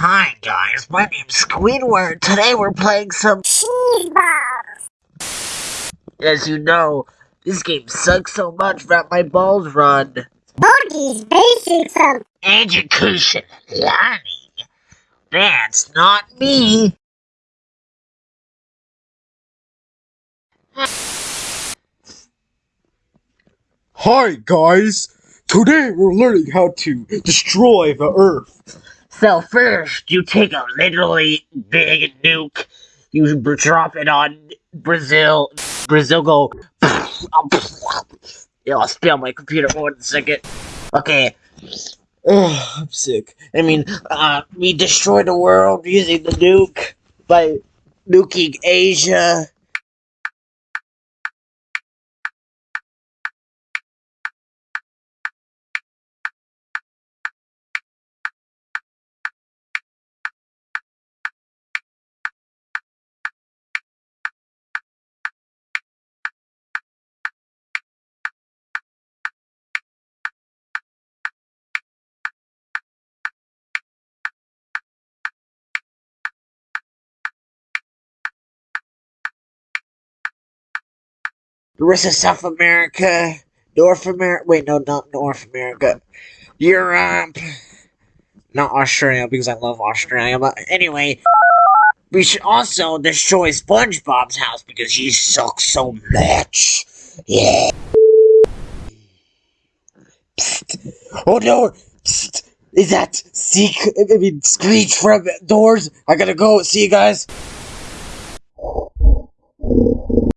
Hi guys, my name's Squidward. Today we're playing some Cheese balls. As you know, this game sucks so much that my balls run. Boogies basic some Education learning. That's not me. Hi guys! Today we're learning how to destroy the Earth. So first, you take a literally big nuke. You drop it on Brazil. Brazil go. I'll spill my computer for one second. Okay. Ugh, I'm sick. I mean, uh, we destroy the world using the nuke by nuking Asia. The rest of South America, North America. Wait, no, not North America. Europe. Not Australia because I love Australia. But anyway, we should also destroy SpongeBob's house because he sucks so much. Yeah. Psst. Oh no! Psst. Is that Seek? I mean, Screech from Doors? I gotta go. See you guys.